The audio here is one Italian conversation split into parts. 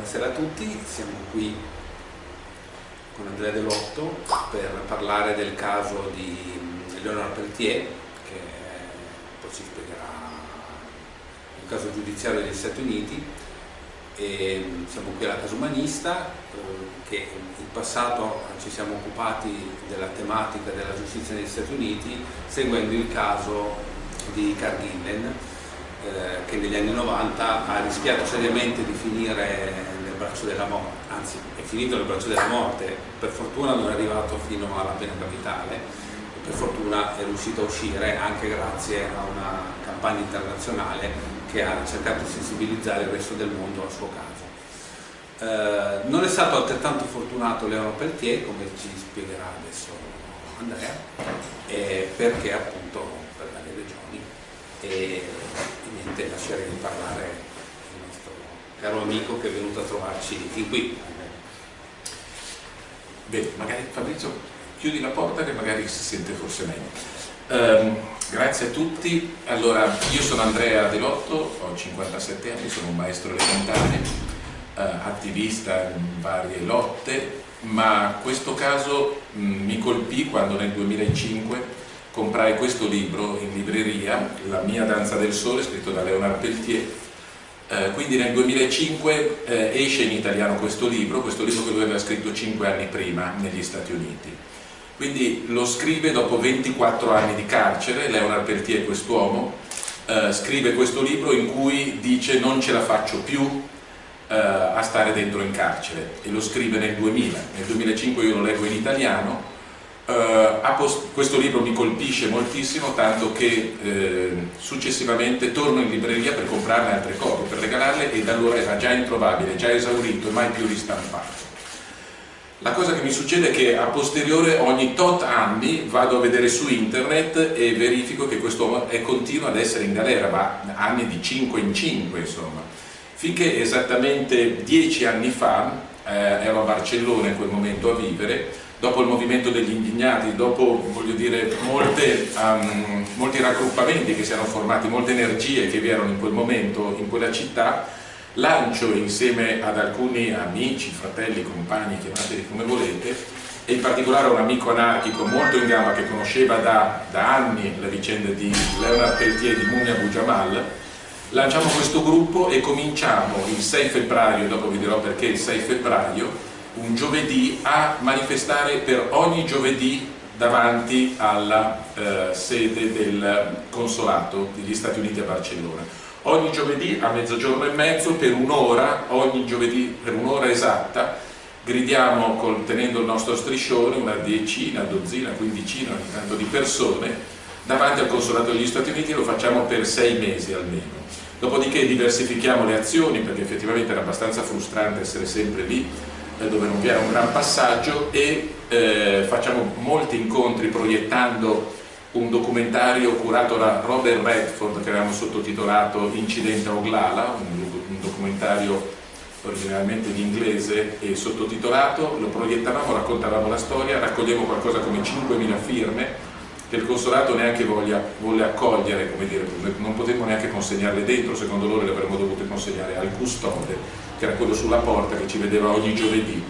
buonasera a tutti, siamo qui con Andrea Delotto per parlare del caso di Leonard Peltier che poi ci spiegherà il caso giudiziario degli Stati Uniti. E siamo qui alla Casa Umanista eh, che in passato ci siamo occupati della tematica della giustizia negli Stati Uniti seguendo il caso di Cargillen eh, che negli anni 90 ha rischiato seriamente di finire braccio della morte, anzi è finito nel braccio della morte, per fortuna non è arrivato fino alla pena capitale, per fortuna è riuscito a uscire anche grazie a una campagna internazionale che ha cercato di sensibilizzare il resto del mondo al suo caso. Eh, non è stato altrettanto fortunato Leono Peltier, come ci spiegherà adesso Andrea, eh, perché appunto per varie regioni. E, niente, lascerei parlare caro amico che è venuto a trovarci fin qui. Bene, magari Fabrizio chiudi la porta che magari si sente forse meglio. Um, grazie a tutti, allora io sono Andrea Delotto, ho 57 anni, sono un maestro elementare, uh, attivista in varie lotte, ma questo caso mh, mi colpì quando nel 2005 comprai questo libro in libreria, La mia danza del sole, scritto da Leonard Peltier, eh, quindi nel 2005 eh, esce in italiano questo libro, questo libro che lui aveva scritto 5 anni prima negli Stati Uniti. Quindi lo scrive dopo 24 anni di carcere, Leonard Peltier, quest'uomo, eh, scrive questo libro in cui dice non ce la faccio più eh, a stare dentro in carcere e lo scrive nel 2000. Nel 2005 io lo leggo in italiano Uh, questo libro mi colpisce moltissimo tanto che eh, successivamente torno in libreria per comprarne altre copie, per regalarle e da allora era già introvabile, già esaurito e mai più ristampato. La cosa che mi succede è che a posteriore ogni tot anni vado a vedere su internet e verifico che quest'uomo continua ad essere in galera, ma anni di 5 in 5 insomma, finché esattamente dieci anni fa, eh, ero a Barcellona in quel momento a vivere, dopo il movimento degli indignati, dopo dire, molte, um, molti raggruppamenti che si erano formati, molte energie che vi erano in quel momento in quella città, lancio insieme ad alcuni amici, fratelli, compagni, chiamateli come volete, e in particolare un amico anarchico molto in gamba che conosceva da, da anni la vicenda di Leonard Peltier di Mumia Bujamal, lanciamo questo gruppo e cominciamo il 6 febbraio, dopo vi dirò perché il 6 febbraio, un giovedì a manifestare per ogni giovedì davanti alla eh, sede del consolato degli Stati Uniti a Barcellona. Ogni giovedì a mezzogiorno e mezzo per un'ora, ogni giovedì per un'ora esatta, gridiamo col, tenendo il nostro striscione una decina, dozzina, quindicina ogni tanto di persone davanti al consolato degli Stati Uniti lo facciamo per sei mesi almeno. Dopodiché diversifichiamo le azioni perché effettivamente era abbastanza frustrante essere sempre lì dove non vi era un gran passaggio e eh, facciamo molti incontri proiettando un documentario curato da Robert Redford che avevamo sottotitolato Incidente a Oglala, un, un documentario originalmente in inglese e sottotitolato, lo proiettavamo, raccontavamo la storia, raccogliamo qualcosa come 5.000 firme che il consolato neanche voglia, volle accogliere, come dire, non potremmo neanche consegnarle dentro, secondo loro le avremmo dovute consegnare al custode che era quello sulla porta che ci vedeva ogni giovedì.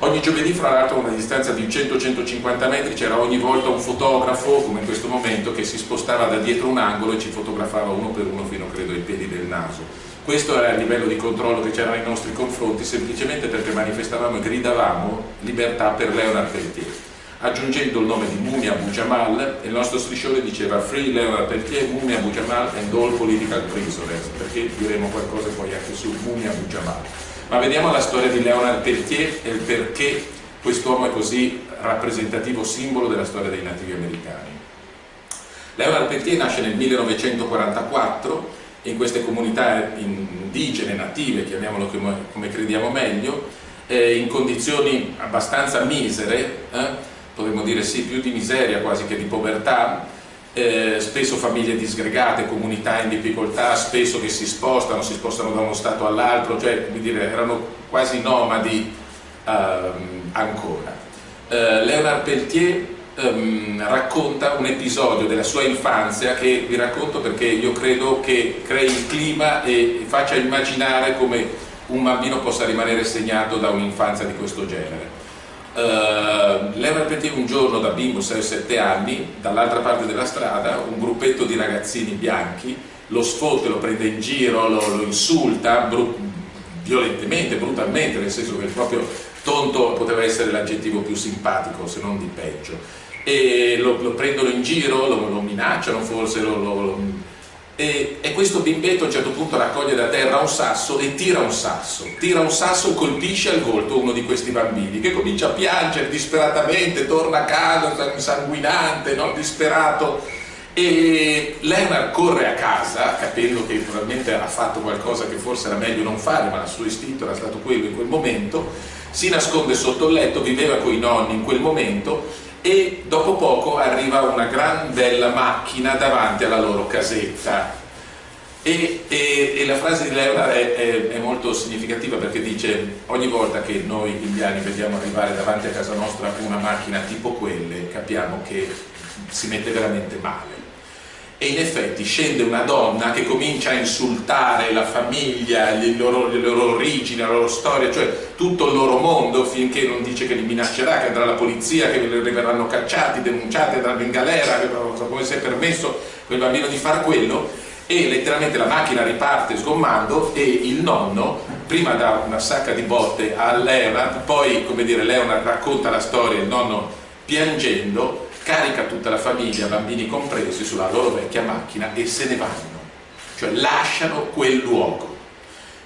Ogni giovedì, fra l'altro, a una distanza di 100-150 metri, c'era ogni volta un fotografo, come in questo momento, che si spostava da dietro un angolo e ci fotografava uno per uno fino, credo, ai piedi del naso. Questo era il livello di controllo che c'era nei nostri confronti, semplicemente perché manifestavamo e gridavamo libertà per Leonard Peltier aggiungendo il nome di Mumia Abu Jamal e il nostro striscione diceva Free Leonard Peltier, Mumia Abu Jamal and all political prisoners perché diremo qualcosa poi anche su Mumia Abu Jamal ma vediamo la storia di Leonard Peltier e il perché quest'uomo è così rappresentativo simbolo della storia dei nativi americani. Leonard Peltier nasce nel 1944 in queste comunità indigene, native, chiamiamolo come, come crediamo meglio, eh, in condizioni abbastanza misere, eh, potremmo dire sì, più di miseria quasi che di povertà, eh, spesso famiglie disgregate, comunità in difficoltà, spesso che si spostano, si spostano da uno stato all'altro, cioè come dire, erano quasi nomadi ehm, ancora. Eh, Leonard Peltier ehm, racconta un episodio della sua infanzia che vi racconto perché io credo che crei il clima e faccia immaginare come un bambino possa rimanere segnato da un'infanzia di questo genere. Uh, Leonard Petit un giorno da bimbo 6-7 anni, dall'altra parte della strada, un gruppetto di ragazzini bianchi lo sfotte, lo prende in giro, lo, lo insulta bru violentemente, brutalmente, nel senso che il proprio tonto poteva essere l'aggettivo più simpatico, se non di peggio. E lo, lo prendono in giro, lo, lo minacciano forse, lo, e, e, questo bimbetto a un certo punto raccoglie da terra un sasso e tira un sasso, tira un sasso, colpisce al volto uno di questi bambini che comincia a piangere disperatamente, torna a casa sanguinante, no? disperato. E Leonard corre a casa capendo che probabilmente ha fatto qualcosa che forse era meglio non fare ma il suo istinto era stato quello in quel momento. Si nasconde sotto il letto, viveva con i nonni in quel momento e dopo poco arriva una gran bella macchina davanti alla loro casetta. E, e, e la frase di Leonard è, è, è, molto significativa perché dice ogni volta che noi indiani vediamo arrivare davanti a casa nostra una macchina tipo quelle capiamo che si mette veramente male e in effetti scende una donna che comincia a insultare la famiglia, le loro, le loro, origini, la loro storia, cioè tutto il loro mondo finché non dice che li minaccerà, che andrà alla polizia, che verranno cacciati, denunciati, andranno in galera, come si è permesso quel bambino di fare quello. E letteralmente la macchina riparte sgommando e il nonno prima dà una sacca di botte a Leonard, poi come dire Leonard racconta la storia, il nonno piangendo carica tutta la famiglia, bambini compresi, sulla loro vecchia macchina e se ne vanno, cioè lasciano quel luogo.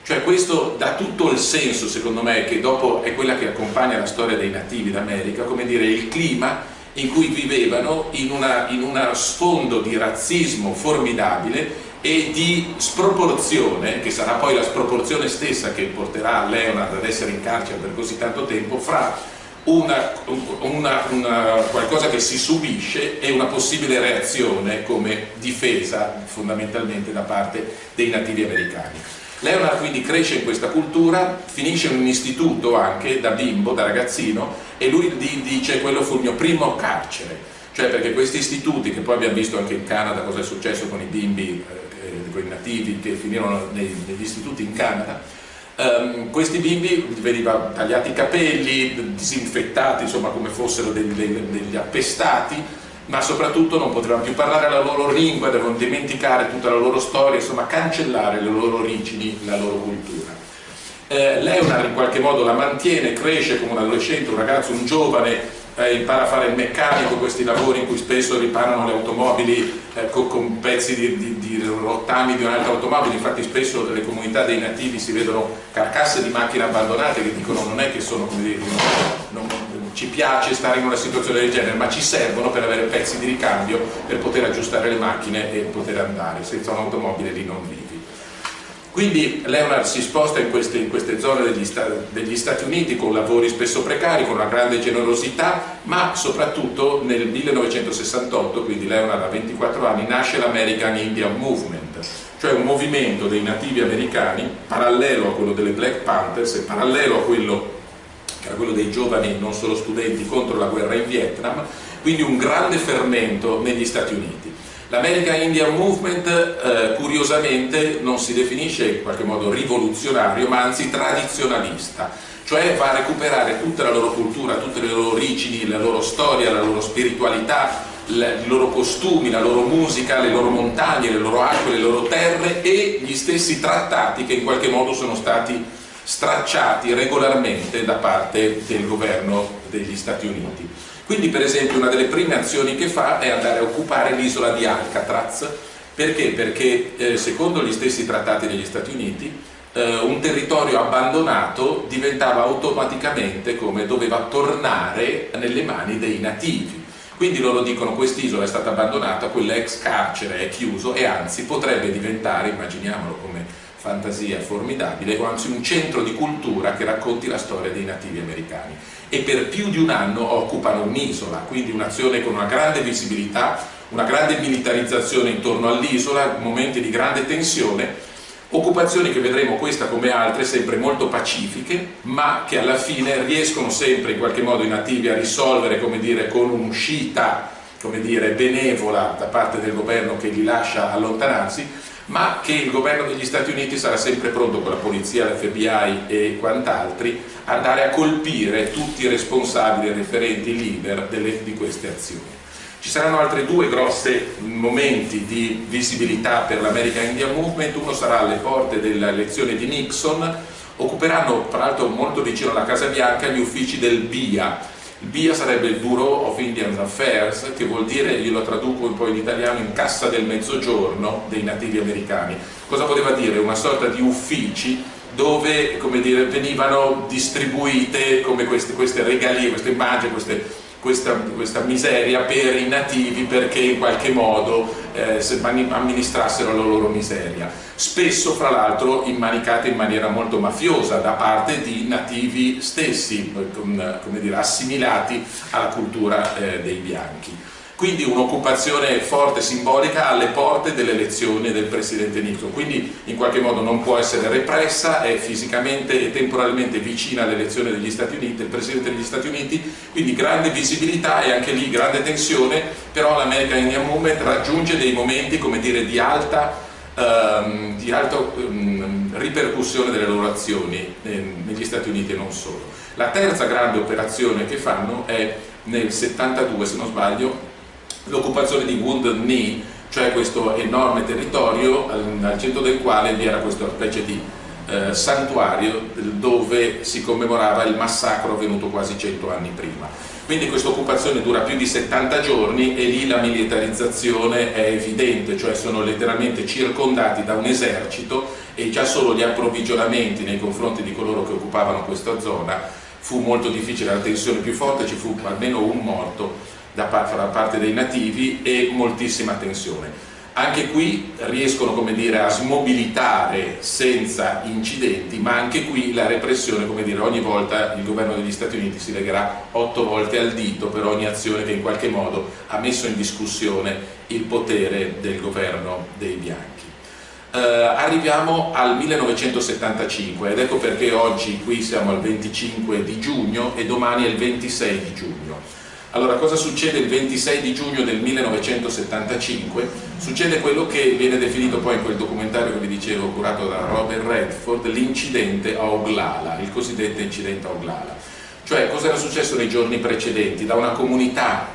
Cioè questo dà tutto il senso, secondo me, che dopo è quella che accompagna la storia dei nativi d'America, come dire il clima in cui vivevano in, una, in sfondo di razzismo formidabile e di sproporzione, che sarà poi la sproporzione stessa che porterà Leonard ad essere in carcere per così tanto tempo, fra una, una, una, qualcosa che si subisce e una possibile reazione come difesa fondamentalmente da parte dei nativi americani. Leonard quindi cresce in questa cultura, finisce in un istituto anche da bimbo, da ragazzino e lui dice quello fu il mio primo carcere, cioè perché questi istituti che poi abbiamo visto anche in Canada cosa è successo con i bimbi, eh, con i nativi che finirono negli istituti in Canada, Um, questi bimbi venivano tagliati i capelli, disinfettati insomma come fossero degli, degli, appestati ma soprattutto non potevano più parlare la loro lingua, devono dimenticare tutta la loro storia, insomma cancellare le loro origini, la loro cultura. Eh, Leonard in qualche modo la mantiene, cresce come un adolescente, un ragazzo, un giovane eh, impara a fare il meccanico, questi lavori in cui spesso riparano le automobili eh, con, con, pezzi di, di, di, rottami di un'altra automobile, infatti spesso nelle comunità dei nativi si vedono carcasse di macchine abbandonate che dicono non è che sono come dire, non, non, ci piace stare in una situazione del genere, ma ci servono per avere pezzi di ricambio per poter aggiustare le macchine e poter andare, senza un'automobile lì non vivi. Quindi Leonard si sposta in queste, in queste zone degli, sta, degli, Stati Uniti con lavori spesso precari, con una grande generosità, ma soprattutto nel 1968, quindi Leonard ha 24 anni, nasce l'American Indian Movement, cioè un movimento dei nativi americani parallelo a quello delle Black Panthers e parallelo a quello, a quello dei giovani, non solo studenti, contro la guerra in Vietnam, quindi un grande fermento negli Stati Uniti. L'American Indian Movement eh, curiosamente non si definisce in qualche modo rivoluzionario ma anzi tradizionalista, cioè va a recuperare tutta la loro cultura, tutte le loro origini, la loro storia, la loro spiritualità, i loro costumi, la loro musica, le loro montagne, le loro acque, le loro terre e gli stessi trattati che in qualche modo sono stati stracciati regolarmente da parte del governo degli Stati Uniti. Quindi per esempio una delle prime azioni che fa è andare a occupare l'isola di Alcatraz, perché? Perché eh, secondo gli stessi trattati degli Stati Uniti eh, un territorio abbandonato diventava automaticamente come doveva tornare nelle mani dei nativi. Quindi loro dicono quest'isola è stata abbandonata, quell'ex carcere è chiuso e anzi potrebbe diventare, immaginiamolo come fantasia formidabile, o anzi un centro di cultura che racconti la storia dei nativi americani e per più di un anno occupano un'isola, quindi un'azione con una grande visibilità, una grande militarizzazione intorno all'isola, momenti di grande tensione, occupazioni che vedremo questa come altre sempre molto pacifiche, ma che alla fine riescono sempre in qualche modo i nativi a risolvere, come dire, con un'uscita benevola da parte del governo che li lascia allontanarsi, ma che il governo degli Stati Uniti sarà sempre pronto con la polizia, l'FBI e quant'altri andare a colpire tutti i responsabili, referenti, leader delle, di queste azioni. Ci saranno altri due grossi momenti di visibilità per l'American Indian Movement, uno sarà alle porte dell'elezione di Nixon, occuperanno tra l'altro molto vicino alla Casa Bianca gli uffici del BIA, il BIA sarebbe il Bureau of Indian Affairs, che vuol dire, io lo traduco un po' in italiano, in cassa del mezzogiorno dei nativi americani. Cosa poteva dire? Una sorta di uffici dove dire, venivano distribuite queste, queste regalie, queste immagini, queste questa, questa, miseria per i nativi perché in qualche modo eh, amministrassero la loro miseria. Spesso, fra l'altro, immanicate in maniera molto mafiosa da parte di nativi stessi, come dire, assimilati alla cultura eh, dei bianchi quindi un'occupazione forte, simbolica alle porte dell'elezione del Presidente Nixon, quindi in qualche modo non può essere repressa, è fisicamente e temporalmente vicina all'elezione degli Stati Uniti, del Presidente degli Stati Uniti, quindi grande visibilità e anche lì grande tensione, però l'American Indian Movement raggiunge dei momenti dire, di alta, um, di alta um, ripercussione delle loro azioni eh, negli Stati Uniti e non solo. La terza grande operazione che fanno è nel 72, se non sbaglio, l'occupazione di Wounded Knee, cioè questo enorme territorio al, centro del quale vi era questa specie di eh, santuario dove si commemorava il massacro avvenuto quasi 100 anni prima. Quindi questa occupazione dura più di 70 giorni e lì la militarizzazione è evidente, cioè sono letteralmente circondati da un esercito e già solo gli approvvigionamenti nei confronti di coloro che occupavano questa zona fu molto difficile, la tensione più forte, ci fu almeno un morto da parte dei nativi e moltissima tensione. Anche qui riescono dire, a smobilitare senza incidenti, ma anche qui la repressione, come dire, ogni volta il governo degli Stati Uniti si legherà otto volte al dito per ogni azione che in qualche modo ha messo in discussione il potere del governo dei bianchi. Uh, arriviamo al 1975 ed ecco perché oggi qui siamo al 25 di giugno e domani è il 26 di giugno. Allora, cosa succede il 26 di giugno del 1975? Succede quello che viene definito poi in quel documentario che vi dicevo, curato da Robert Redford, l'incidente a Oglala, il cosiddetto incidente a Oglala. Cioè, cosa era successo nei giorni precedenti? Da una comunità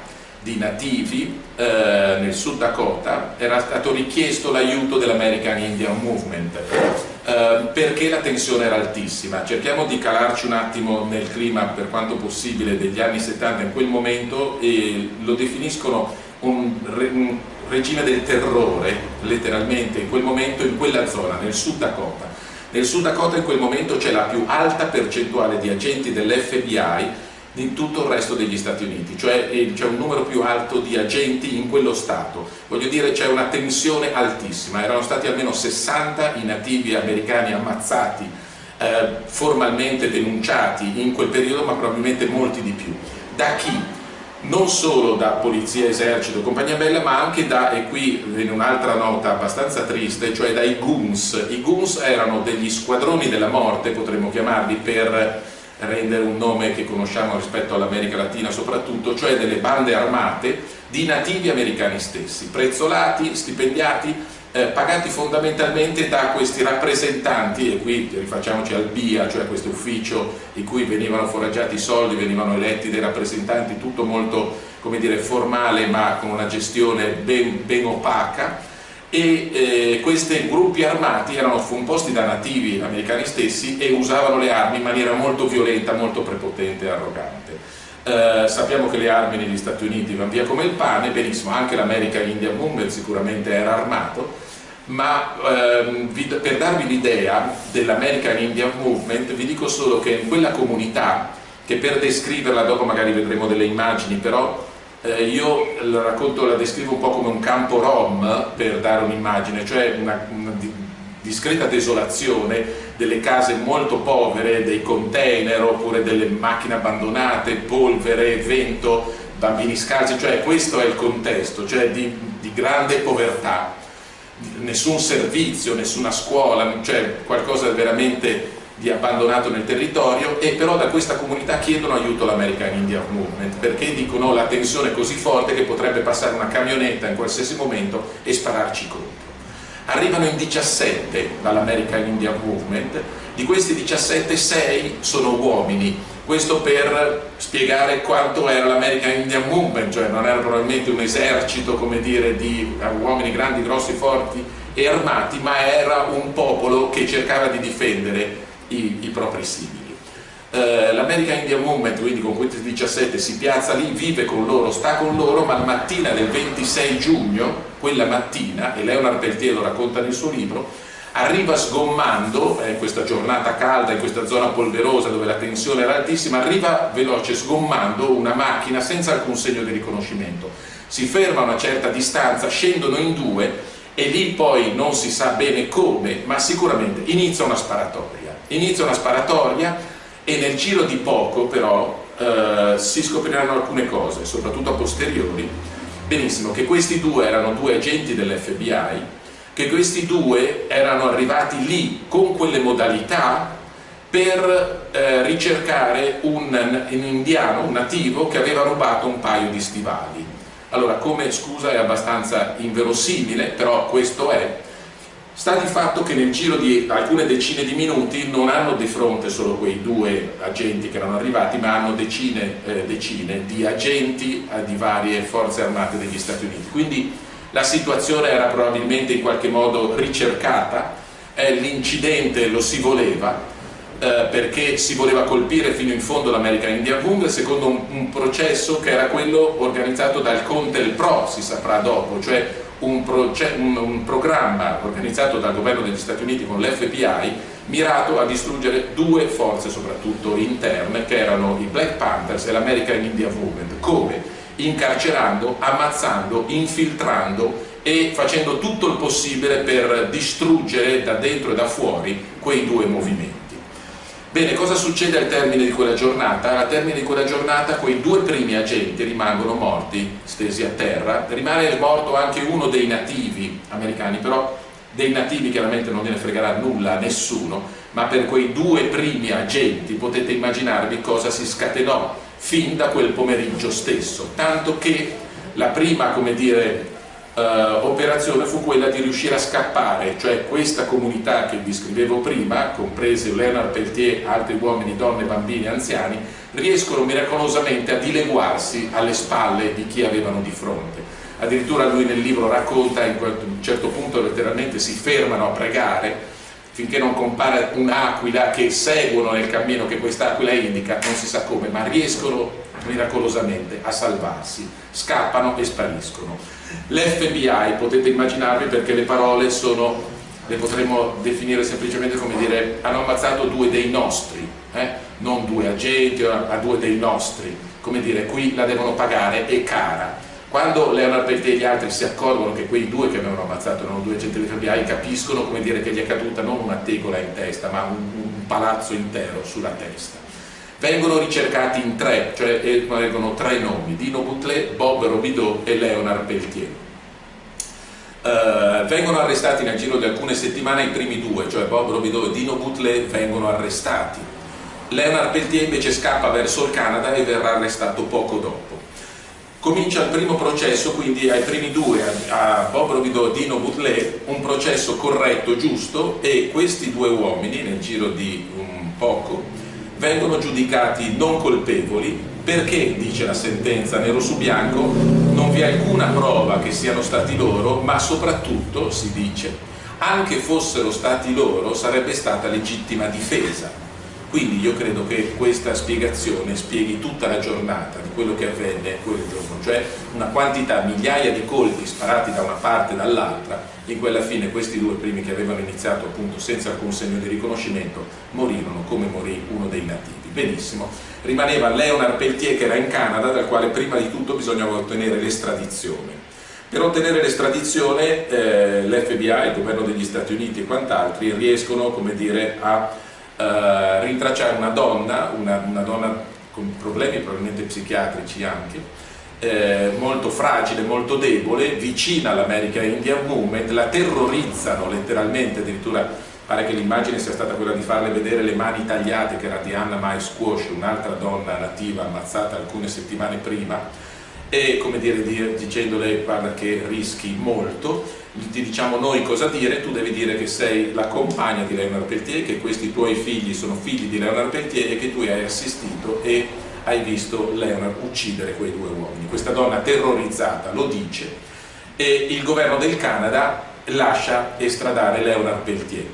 di nativi eh, nel Sud Dakota era stato richiesto l'aiuto dell'American Indian Movement eh, perché la tensione era altissima. Cerchiamo di calarci un attimo nel clima per quanto possibile degli anni 70 in quel momento e lo definiscono un, un regime del terrore, letteralmente, in quel momento in quella zona, nel Sud Dakota. Nel Sud Dakota in quel momento c'è la più alta percentuale di agenti dell'FBI di tutto il resto degli Stati Uniti, cioè eh, c'è un numero più alto di agenti in quello Stato. Voglio dire c'è una tensione altissima, erano stati almeno 60 i nativi americani ammazzati, eh, formalmente denunciati in quel periodo, ma probabilmente molti di più. Da chi? non solo da polizia, esercito, compagnia bella, ma anche da, e qui viene un'altra nota abbastanza triste, cioè dai goons. I goons erano degli squadroni della morte, potremmo chiamarli, per rendere un nome che conosciamo rispetto all'America Latina soprattutto, cioè delle bande armate di nativi americani stessi, prezzolati, stipendiati, eh, pagati fondamentalmente da questi rappresentanti, e qui rifacciamoci al BIA, cioè questo ufficio in cui venivano foraggiati i soldi, venivano eletti dei rappresentanti, tutto molto dire, formale ma con una gestione ben, ben opaca, e eh, questi gruppi armati erano composti da nativi americani stessi e usavano le armi in maniera molto violenta, molto prepotente e arrogante. Eh, sappiamo che le armi negli Stati Uniti vanno via come il pane, benissimo, anche l'American Indian Movement sicuramente era armato, ma ehm, per darvi l'idea dell'American Indian Movement vi dico solo che in quella comunità, che per descriverla dopo magari vedremo delle immagini, però eh, io la racconto, la descrivo un po' come un campo rom per dare un'immagine, cioè una, una discreta desolazione delle case molto povere, dei container oppure delle macchine abbandonate, polvere, vento, bambini scalzi, cioè questo è il contesto, cioè di, di grande povertà, nessun servizio, nessuna scuola, cioè qualcosa veramente di abbandonato nel territorio e però da questa comunità chiedono aiuto all'American Indian Movement perché dicono la tensione è così forte che potrebbe passare una camionetta in qualsiasi momento e spararci contro. arrivano in 17 dall'American Indian Movement, di questi 17 6 sono uomini, questo per spiegare quanto era l'American Indian Movement, cioè non era probabilmente un esercito come dire, di uomini grandi, grossi, forti e armati, ma era un popolo che cercava di difendere i, i propri simili. Uh, L'American Indian Movement, quindi con questi 17, si piazza lì, vive con loro, sta con loro, ma la mattina del 26 giugno, quella mattina, e Leonard Peltier lo racconta nel suo libro, arriva sgommando, in eh, questa giornata calda, in questa zona polverosa dove la tensione era altissima, arriva veloce sgommando una macchina senza alcun segno di riconoscimento. Si ferma a una certa distanza, scendono in due e lì poi non si sa bene come, ma sicuramente inizia una sparatoria. Inizia una sparatoria e nel giro di poco però eh, si scopriranno alcune cose, soprattutto a posteriori. Benissimo, che questi due erano due agenti dell'FBI che questi due erano arrivati lì con quelle modalità per eh, ricercare un, un, indiano, un nativo che aveva rubato un paio di stivali. Allora, come scusa è abbastanza inverosimile, però questo è. Sta di fatto che nel giro di alcune decine di minuti non hanno di fronte solo quei due agenti che erano arrivati, ma hanno decine, eh, decine di agenti eh, di varie forze armate degli Stati Uniti. Quindi la situazione era probabilmente in qualche modo ricercata, eh, l'incidente lo si voleva, eh, perché si voleva colpire fino in fondo l'American Indian Movement secondo un, un, processo che era quello organizzato dal Contel Pro, si saprà dopo, cioè un, un, programma organizzato dal governo degli Stati Uniti con l'FBI mirato a distruggere due forze soprattutto interne che erano i Black Panthers e l'American Indian Movement. Come? incarcerando, ammazzando, infiltrando e facendo tutto il possibile per distruggere da dentro e da fuori quei due movimenti. Bene, cosa succede al termine di quella giornata? Al termine di quella giornata quei due primi agenti rimangono morti, stesi a terra, rimane morto anche uno dei nativi americani, però dei nativi chiaramente non gliene fregherà nulla a nessuno, ma per quei due primi agenti potete immaginarvi cosa si scatenò fin da quel pomeriggio stesso, tanto che la prima, come dire, eh, operazione fu quella di riuscire a scappare, cioè questa comunità che vi scrivevo prima, comprese Leonard Peltier, altri uomini, donne, bambini, anziani, riescono miracolosamente a dileguarsi alle spalle di chi avevano di fronte. Addirittura lui nel libro racconta, in un certo punto letteralmente si fermano a pregare finché non compare un'aquila che seguono nel cammino che quest'aquila indica, non si sa come, ma riescono miracolosamente a salvarsi, scappano e spariscono. L'FBI potete immaginarvi perché le parole sono, le potremmo definire semplicemente come dire, hanno ammazzato due dei nostri, eh? non due agenti, ma due dei nostri, come dire, qui la devono pagare, è cara quando Leonard Peltier e gli altri si accorgono che quei due che avevano ammazzato erano due agenti dell'FBI, capiscono come dire, che gli è caduta non una tegola in testa, ma un, un palazzo intero sulla testa. Vengono ricercati in tre, cioè vengono tre nomi, Dino Boutelet, Bob Robideau e Leonard Peltier. Uh, vengono arrestati nel giro di alcune settimane i primi due, cioè Bob Robideau e Dino Boutelet vengono arrestati. Leonard Peltier invece scappa verso il Canada e verrà arrestato poco dopo comincia il primo processo, quindi ai primi due, a Bob Robideau e Dino Butler, un processo corretto, giusto e questi due uomini nel giro di un poco vengono giudicati non colpevoli perché, dice la sentenza nero su bianco, non vi è alcuna prova che siano stati loro, ma soprattutto, si dice, anche fossero stati loro sarebbe stata legittima difesa quindi io credo che questa spiegazione spieghi tutta la giornata di quello che avvenne quel giorno, cioè una quantità, migliaia di colpi sparati da una parte e dall'altra, in quella fine questi due primi che avevano iniziato appunto senza alcun segno di riconoscimento morirono come morì uno dei nativi. Benissimo, rimaneva Leonard Peltier che era in Canada, dal quale prima di tutto bisognava ottenere l'estradizione. Per ottenere l'estradizione eh, l'FBI, il governo degli Stati Uniti e quant'altri riescono come dire, a eh, rintracciare una donna, una, una, donna con problemi probabilmente psichiatrici anche, eh, molto fragile, molto debole, vicina all'America Indian Movement, la terrorizzano letteralmente, addirittura pare che l'immagine sia stata quella di farle vedere le mani tagliate che era di Anna Mai Squash, un'altra donna nativa ammazzata alcune settimane prima, e come dire dicendole guarda che rischi molto ti diciamo noi cosa dire, tu devi dire che sei la compagna di Leonard Peltier, che questi tuoi figli sono figli di Leonard Peltier e che tu hai assistito e hai visto Leonard uccidere quei due uomini. Questa donna terrorizzata lo dice e il governo del Canada lascia estradare Leonard Peltier.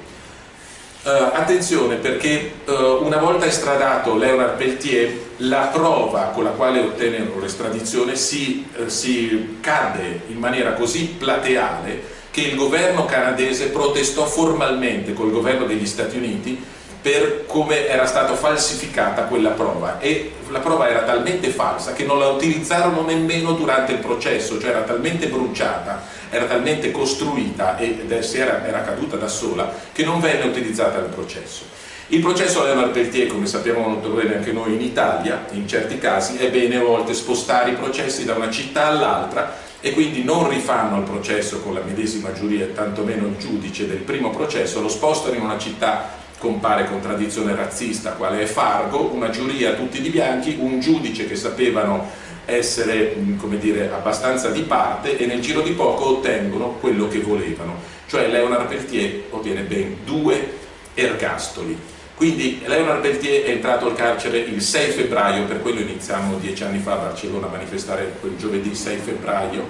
Uh, attenzione perché uh, una volta estradato Leonard Peltier la prova con la quale ottennero l'estradizione si, uh, si cadde in maniera così plateale che il governo canadese protestò formalmente col governo degli Stati Uniti per come era stata falsificata quella prova e la prova era talmente falsa che non la utilizzarono nemmeno durante il processo, cioè era talmente bruciata, era talmente costruita ed era, era caduta da sola che non venne utilizzata nel processo. Il processo a Leonard Peltier, come sappiamo molto bene anche noi in Italia, in certi casi, è bene a volte spostare i processi da una città all'altra e quindi non rifanno il processo con la medesima giuria tantomeno il giudice del primo processo, lo spostano in una città compare contraddizione razzista quale è Fargo, una giuria tutti di bianchi, un giudice che sapevano essere come dire, abbastanza di parte e nel giro di poco ottengono quello che volevano, cioè Leonard Peltier ottiene ben due ergastoli. Quindi Leonard Peltier è entrato al carcere il 6 febbraio, per quello iniziamo dieci anni fa a Barcellona a manifestare quel giovedì 6 febbraio,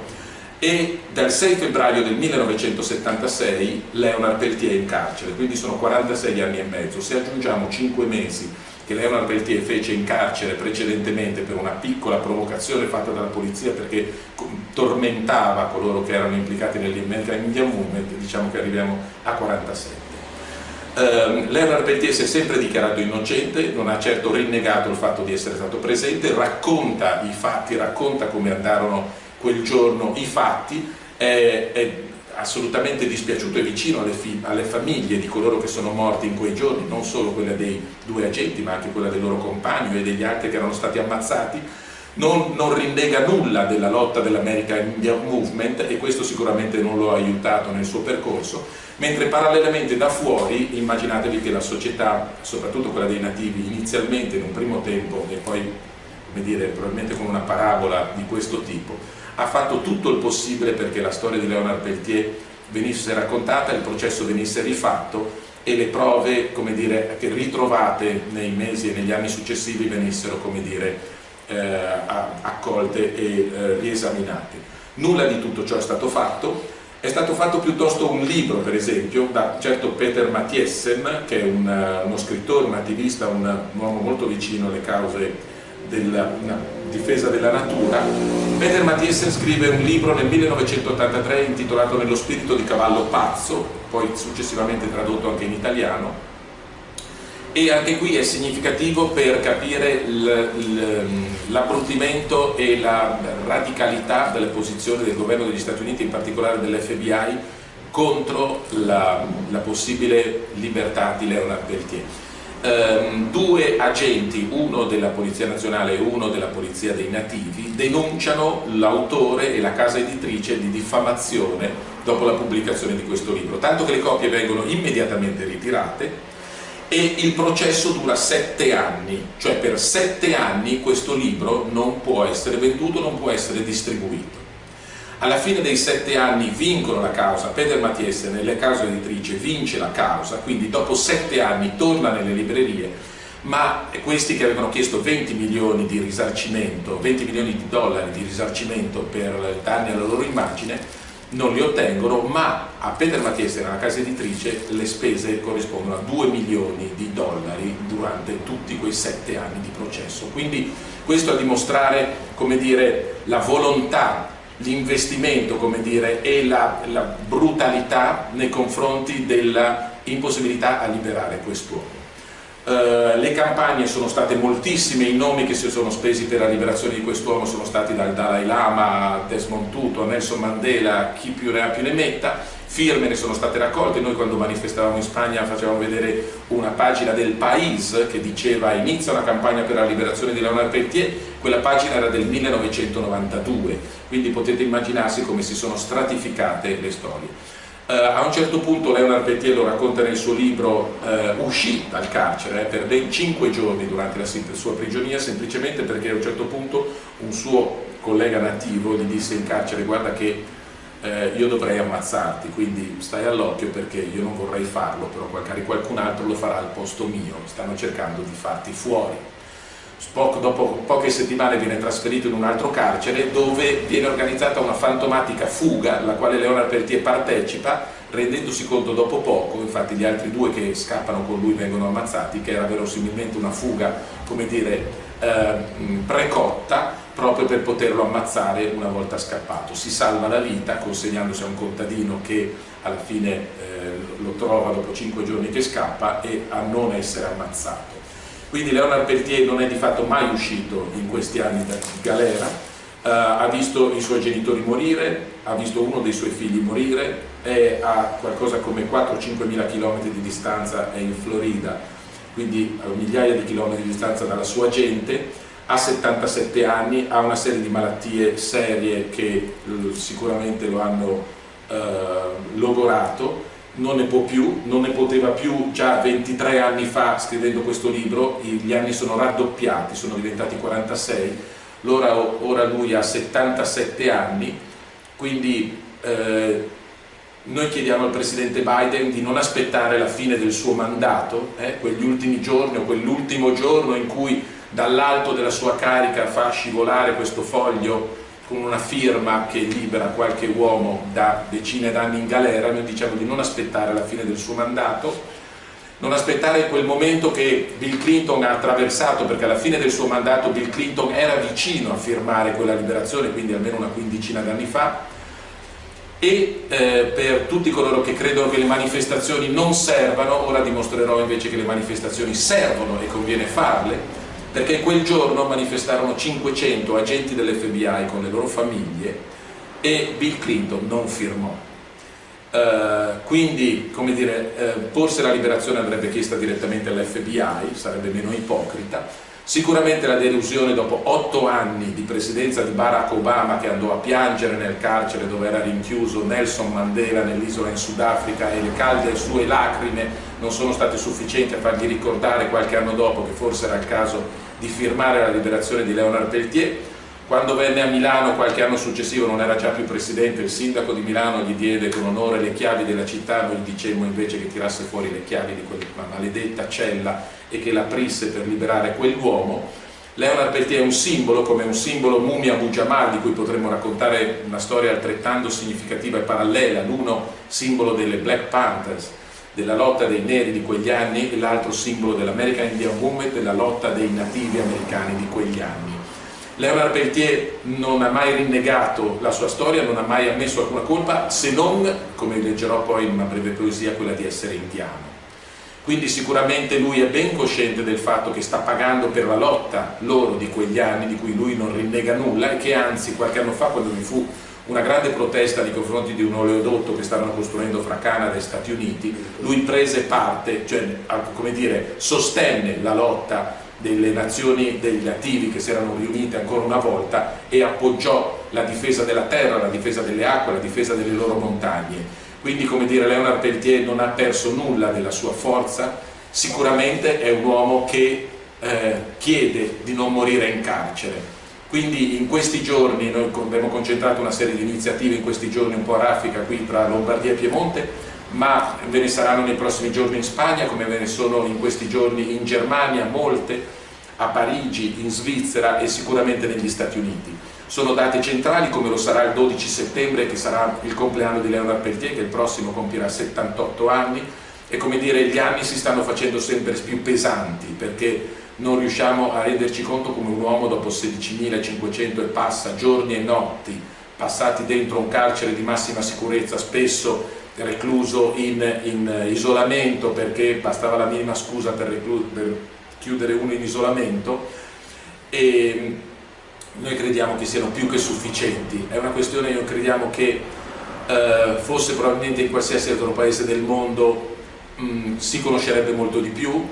e dal 6 febbraio del 1976 Leonard Peltier è in carcere, quindi sono 46 anni e mezzo. Se aggiungiamo 5 mesi che Leonard Peltier fece in carcere precedentemente per una piccola provocazione fatta dalla polizia perché tormentava coloro che erano implicati nell'American Indian Movement, diciamo che arriviamo a 47. Um, Leonard Peltier si è sempre dichiarato innocente, non ha certo rinnegato il fatto di essere stato presente, racconta i fatti, racconta come andarono quel giorno i fatti, è, è assolutamente dispiaciuto e vicino alle, alle, famiglie di coloro che sono morti in quei giorni, non solo quella dei due agenti ma anche quella del loro compagno e degli altri che erano stati ammazzati, non, non rinnega nulla della lotta dell'American Indian Movement e questo sicuramente non lo ha aiutato nel suo percorso, mentre parallelamente da fuori immaginatevi che la società, soprattutto quella dei nativi, inizialmente in un primo tempo e poi come dire, probabilmente con una parabola di questo tipo, ha fatto tutto il possibile perché la storia di Leonard Peltier venisse raccontata, il processo venisse rifatto e le prove dire, ritrovate nei mesi e negli anni successivi venissero dire, accolte e eh, riesaminate. Nulla di tutto ciò è stato fatto, è stato fatto piuttosto un libro per esempio da certo Peter Mathiesen che è un, uno scrittore, un attivista, un, un uomo molto vicino alle cause della difesa della natura, Peter Mathiesen scrive un libro nel 1983 intitolato Nello spirito di cavallo pazzo, poi successivamente tradotto anche in italiano, e anche qui è significativo per capire l'abbruttimento e la radicalità delle posizioni del governo degli Stati Uniti, in particolare dell'FBI, contro la, la possibile libertà di Leonard Peltier. Ehm, due agenti, uno della Polizia Nazionale e uno della Polizia dei Nativi, denunciano l'autore e la casa editrice di diffamazione dopo la pubblicazione di questo libro, tanto che le copie vengono immediatamente ritirate e il processo dura sette anni, cioè per sette anni questo libro non può essere venduto, non può essere distribuito. Alla fine dei sette anni vincono la causa, Peter Mattiese nelle cause editrice vince la causa, quindi dopo sette anni torna nelle librerie, ma questi che avevano chiesto 20 milioni di risarcimento, 20 milioni di dollari di risarcimento per danni alla loro immagine, non li ottengono, ma a Peter Mattiese, nella casa editrice, le spese corrispondono a 2 milioni di dollari durante tutti quei sette anni di processo. Quindi questo a dimostrare, dire, la volontà l'investimento e la, la brutalità nei confronti dell'impossibilità a liberare quest'uomo. Uh, le campagne sono state moltissime, i nomi che si sono spesi per la liberazione di quest'uomo sono stati dal Dalai Lama a Desmond Tutu, a Nelson Mandela, chi più ne ha più ne metta, firme ne sono state raccolte, noi quando manifestavamo in Spagna facevamo vedere una pagina del País che diceva inizia una campagna per la liberazione di Leonard Peltier, quella pagina era del 1992, quindi potete immaginarsi come si sono stratificate le storie. Uh, a un certo punto Leonard Peltier lo racconta nel suo libro, uh, uscì dal carcere eh, per ben 5 giorni durante la sua prigionia semplicemente perché a un certo punto un suo collega nativo gli disse in carcere guarda che eh, io dovrei ammazzarti, quindi stai all'occhio perché io non vorrei farlo, però magari qualcun altro lo farà al posto mio, stanno cercando di farti fuori. Spock dopo poche settimane viene trasferito in un altro carcere dove viene organizzata una fantomatica fuga alla quale Leonard Peltier partecipa rendendosi conto dopo poco, infatti gli altri due che scappano con lui vengono ammazzati, che era verosimilmente una fuga, come dire, eh, precotta proprio per poterlo ammazzare una volta scappato. Si salva la vita consegnandosi a un contadino che alla fine eh, lo trova dopo cinque giorni che scappa e a non essere ammazzato. Quindi Leonard Peltier non è di fatto mai uscito in questi anni di galera, eh, ha visto i suoi genitori morire, ha visto uno dei suoi figli morire, è a qualcosa come 4-5 mila chilometri di distanza, è in Florida, quindi a migliaia di chilometri di distanza dalla sua gente, ha 77 anni, ha una serie di malattie serie che eh, sicuramente lo hanno eh, logorato, non ne può più, non ne poteva più già 23 anni fa scrivendo questo libro, gli anni sono raddoppiati, sono diventati 46, ora, ora lui ha 77 anni, quindi eh, noi chiediamo al Presidente Biden di non aspettare la fine del suo mandato, eh, quegli ultimi giorni o quell'ultimo giorno in cui dall'alto della sua carica fa scivolare questo foglio con una firma che libera qualche uomo da decine d'anni in galera, noi diciamo di non aspettare la fine del suo mandato, non aspettare quel momento che Bill Clinton ha attraversato, perché alla fine del suo mandato Bill Clinton era vicino a firmare quella liberazione, quindi almeno una quindicina d'anni fa, e eh, per tutti coloro che credono che le manifestazioni non servano, ora dimostrerò invece che le manifestazioni servono e conviene farle, perché quel giorno manifestarono 500 agenti dell'FBI con le loro famiglie e Bill Clinton non firmò. Uh, quindi, come dire, uh, forse la liberazione andrebbe chiesta direttamente all'FBI, sarebbe meno ipocrita, Sicuramente la delusione dopo otto anni di presidenza di Barack Obama che andò a piangere nel carcere dove era rinchiuso Nelson Mandela nell'isola in Sudafrica e le calde sue lacrime non sono state sufficienti a fargli ricordare qualche anno dopo che forse era il caso di firmare la liberazione di Leonard Peltier. Quando venne a Milano qualche anno successivo non era già più presidente, il sindaco di Milano gli diede con onore le chiavi della città, noi dicemmo invece che tirasse fuori le chiavi di quella maledetta cella e che l'aprisse per liberare quell'uomo. Leonard Peltier è un simbolo, come un simbolo Mumia Abu Jamal, di cui potremmo raccontare una storia altrettanto significativa e parallela, l'uno simbolo delle Black Panthers, della lotta dei neri di quegli anni e l'altro simbolo dell'American Indian Movement, della lotta dei nativi americani di quegli anni. Leonard Peltier non ha mai rinnegato la sua storia, non ha mai ammesso alcuna colpa, se non, come leggerò poi in una breve poesia, quella di essere indiano quindi sicuramente lui è ben cosciente del fatto che sta pagando per la lotta loro di quegli anni di cui lui non rinnega nulla e che anzi qualche anno fa quando vi fu una grande protesta nei confronti di un oleodotto che stavano costruendo fra Canada e Stati Uniti, lui prese parte, cioè come dire, sostenne la lotta delle nazioni degli attivi che si erano riunite ancora una volta e appoggiò la difesa della terra, la difesa delle acque, la difesa delle loro montagne. Quindi come dire Leonard Peltier non ha perso nulla della sua forza, sicuramente è un uomo che eh, chiede di non morire in carcere. Quindi in questi giorni noi abbiamo concentrato una serie di iniziative in questi giorni un po' a raffica qui tra Lombardia e Piemonte, ma ve ne saranno nei prossimi giorni in Spagna, come ve ne sono in questi giorni in Germania, molte, a Parigi, in Svizzera e sicuramente negli Stati Uniti. Sono date centrali come lo sarà il 12 settembre che sarà il compleanno di Leonard Peltier che il prossimo compierà 78 anni. E come dire gli anni si stanno facendo sempre più pesanti perché non riusciamo a renderci conto come un uomo dopo 16.500 e passa giorni e notti passati dentro un carcere di massima sicurezza spesso recluso in, in isolamento perché bastava la minima scusa per, per chiudere uno in isolamento e noi crediamo che siano più che sufficienti, è una questione, noi crediamo che eh, fosse probabilmente in qualsiasi altro paese del mondo mh, mm, si conoscerebbe molto di più,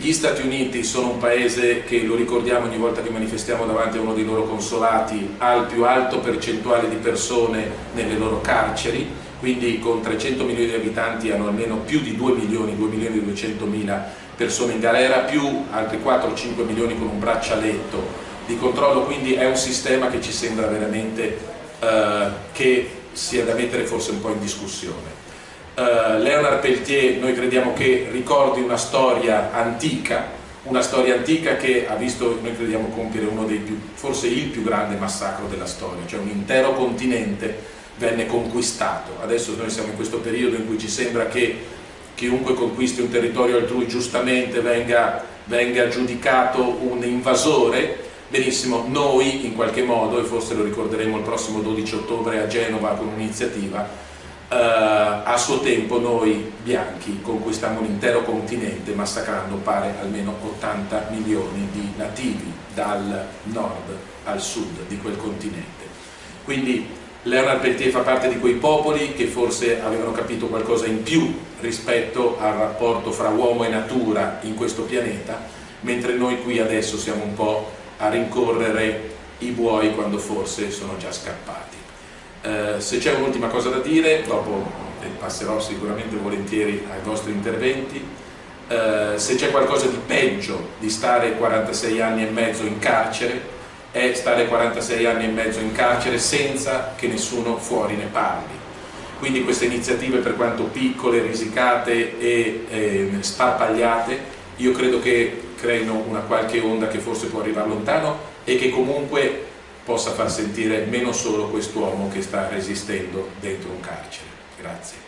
gli Stati Uniti sono un paese che, lo ricordiamo ogni volta che manifestiamo davanti a uno dei loro consolati, ha il più alto percentuale di persone nelle loro carceri, quindi con 300 milioni di abitanti hanno almeno più di 2 milioni, 2 milioni e 200 mila persone in galera, più altri 4-5 milioni con un braccialetto di controllo, quindi è un sistema che ci sembra veramente eh, che sia da mettere forse un po' in discussione. Uh, Leonard Peltier noi crediamo che ricordi una storia antica, una storia antica che ha visto, noi crediamo, compiere uno dei più, forse il più grande massacro della storia, cioè un intero continente venne conquistato. Adesso noi siamo in questo periodo in cui ci sembra che chiunque conquisti un territorio altrui giustamente venga, venga giudicato un invasore, benissimo, noi in qualche modo, e forse lo ricorderemo il prossimo 12 ottobre a Genova con un'iniziativa, Uh, a suo tempo noi bianchi conquistammo un intero continente massacrando pare almeno 80 milioni di nativi dal nord al sud di quel continente. Quindi Leonard Peltier fa parte di quei popoli che forse avevano capito qualcosa in più rispetto al rapporto fra uomo e natura in questo pianeta, mentre noi qui adesso siamo un po' a rincorrere i buoi quando forse sono già scappati. Eh, se c'è un'ultima cosa da dire, dopo passerò sicuramente volentieri ai vostri interventi, eh, se c'è qualcosa di peggio di stare 46 anni e mezzo in carcere, è stare 46 anni e mezzo in carcere senza che nessuno fuori ne parli. Quindi queste iniziative per quanto piccole, risicate e eh, sparpagliate, io credo che creino una qualche onda che forse può arrivare lontano e che comunque possa far sentire meno solo quest'uomo che sta resistendo dentro un carcere. Grazie.